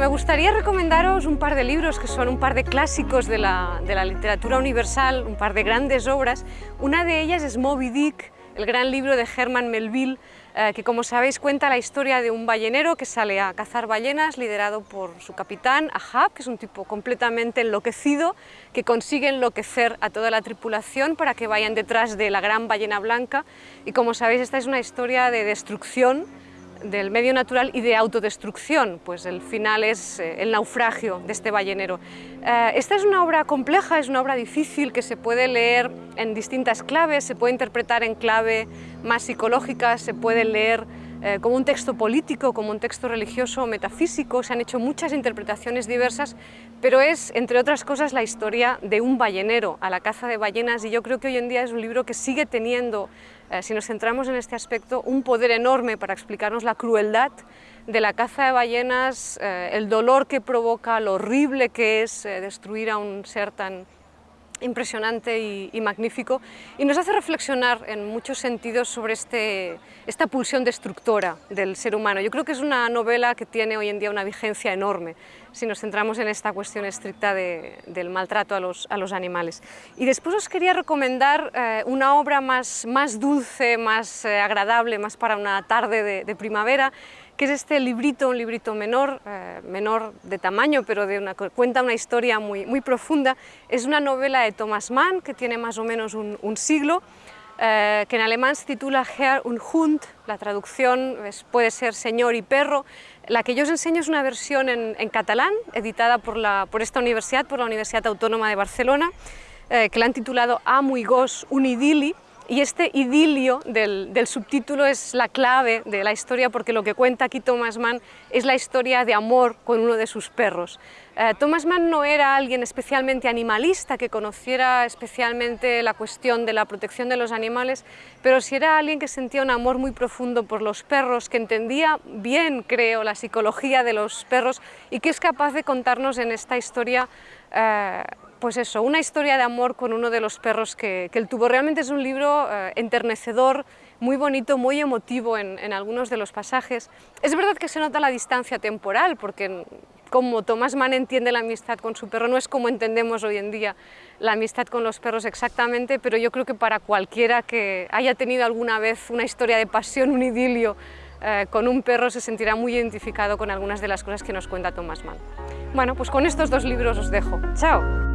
Me gustaría recomendaros un par de libros que son un par de clásicos de la, de la literatura universal, un par de grandes obras. Una de ellas es Moby Dick, el gran libro de Herman Melville, eh, que como sabéis cuenta la historia de un ballenero que sale a cazar ballenas liderado por su capitán, Ahab, que es un tipo completamente enloquecido, que consigue enloquecer a toda la tripulación para que vayan detrás de la gran ballena blanca y como sabéis esta es una historia de destrucción del medio natural y de autodestrucción, pues el final es eh, el naufragio de este ballenero. Eh, esta es una obra compleja, es una obra difícil que se puede leer en distintas claves, se puede interpretar en clave más psicológica, se puede leer eh, como un texto político, como un texto religioso metafísico, se han hecho muchas interpretaciones diversas, pero es, entre otras cosas, la historia de un ballenero a la caza de ballenas y yo creo que hoy en día es un libro que sigue teniendo, eh, si nos centramos en este aspecto, un poder enorme para explicarnos la crueldad de la caza de ballenas, eh, el dolor que provoca, lo horrible que es destruir a un ser tan impresionante y, magnífico y nos hace reflexionar en muchos sentidos sobre este, esta pulsión destructora del ser humano. Yo creo que es una novela que tiene hoy en día una vigencia enorme si nos centramos en esta cuestión estricta del maltrato a los, a los, animales. Y después os quería recomendar eh, una obra más, más dulce, más eh, agradable, más para una tarde de, de primavera, que es este librito, un librito menor, eh, menor de tamaño, pero de una, cuenta una historia muy, muy profunda. Es una novela de Thomas Mann, que tiene más o menos un, siglo, eh, que en alemán se titula Herr und Hund, la traducción puede ser señor y perro. La que yo os enseño es una versión en, catalán, editada por, la, por, esta universidad, por la Universidad Autónoma de Barcelona, eh, que la han titulado Amo y Gos un idili, y este idilio del, subtítulo es la clave de la historia porque lo que cuenta aquí Thomas Mann es la historia de amor con uno de sus perros. Eh, Thomas Mann no era alguien especialmente animalista, que conociera especialmente la cuestión de la protección de los animales, pero sí era alguien que sentía un amor muy profundo por los perros, que entendía bien, creo, la psicología de los perros y que es capaz de contarnos en esta historia eh, pues eso, una historia de amor con uno de los perros que, él tuvo. Realmente es un libro eh, enternecedor, muy bonito, muy emotivo en, algunos de los pasajes. Es verdad que se nota la distancia temporal, porque como Thomas Mann entiende la amistad con su perro, no es como entendemos hoy en día la amistad con los perros exactamente, pero yo creo que para cualquiera que haya tenido alguna vez una historia de pasión, un idilio eh, con un perro, se sentirá muy identificado con algunas de las cosas que nos cuenta Thomas Mann. Bueno, pues con estos dos libros os dejo. ¡Chao!